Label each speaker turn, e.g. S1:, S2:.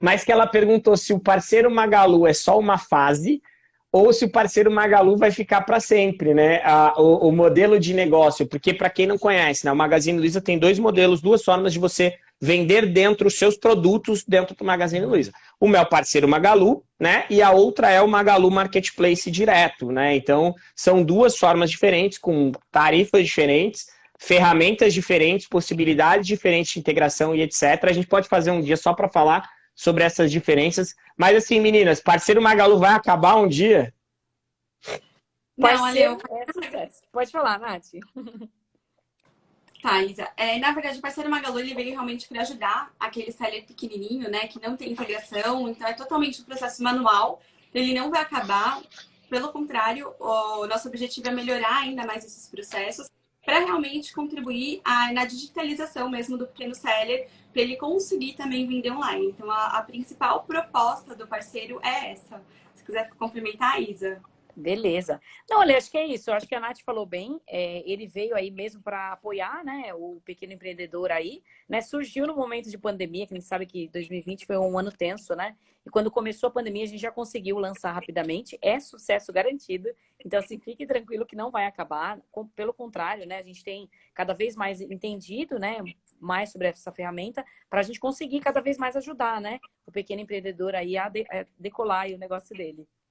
S1: mas que ela perguntou se o parceiro Magalu é só uma fase ou se o parceiro Magalu vai ficar para sempre, né? A, o, o, modelo de negócio, porque para quem não conhece, né, o Magazine Luiza tem dois modelos, duas formas de você vender dentro os seus produtos dentro do Magazine Luiza. Uma é o parceiro Magalu, né? E a outra é o Magalu Marketplace direto, né? Então, são duas formas diferentes, com tarifas diferentes, ferramentas diferentes, possibilidades diferentes de integração e etc. A gente pode fazer um dia só para falar sobre essas diferenças. Mas assim, meninas, parceiro Magalu vai acabar um dia?
S2: Não, olha, é Pode falar, Nath.
S3: Tá, Isa. É, na verdade, o parceiro Magalu ele veio realmente para ajudar aquele seller pequenininho, né, que não tem integração, então é totalmente um processo manual. Ele não vai acabar. Pelo contrário, o nosso objetivo é melhorar ainda mais esses processos para realmente contribuir a, na digitalização mesmo do pequeno seller, para ele conseguir também vender online. Então, a, a, principal proposta do parceiro é essa. Se quiser complementar, Isa.
S2: Beleza. Não, olha, acho que é isso. Acho que a Nath falou bem. É, ele veio aí mesmo para apoiar né, o pequeno empreendedor aí. Né? Surgiu no momento de pandemia, que a gente sabe que 2020 foi um ano tenso, né? E quando começou a pandemia, a gente já conseguiu lançar rapidamente. É sucesso garantido. Então, assim, fique tranquilo que não vai acabar. Pelo contrário, né? A gente tem cada vez mais entendido, né? Mais sobre essa ferramenta para a gente conseguir cada vez mais ajudar, né? O pequeno empreendedor aí a, de, a decolar aí o negócio dele.